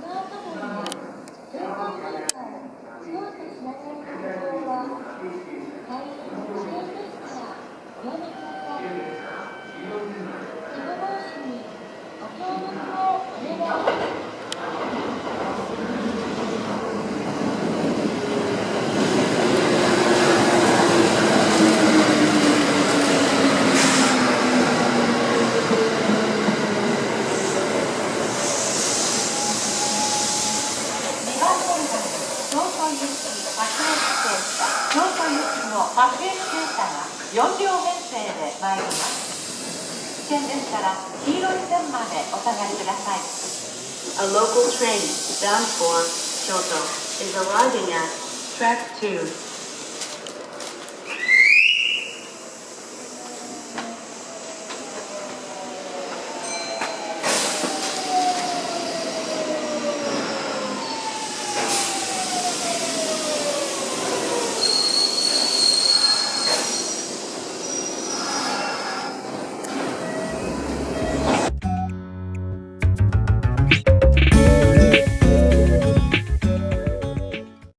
Thank you. 東行き白駅停車、東東行きの白駅停車が4両編成で参ります。危険ですから、黄色い線までお下がりください。A local train bound for Kyoto is arriving at track 2.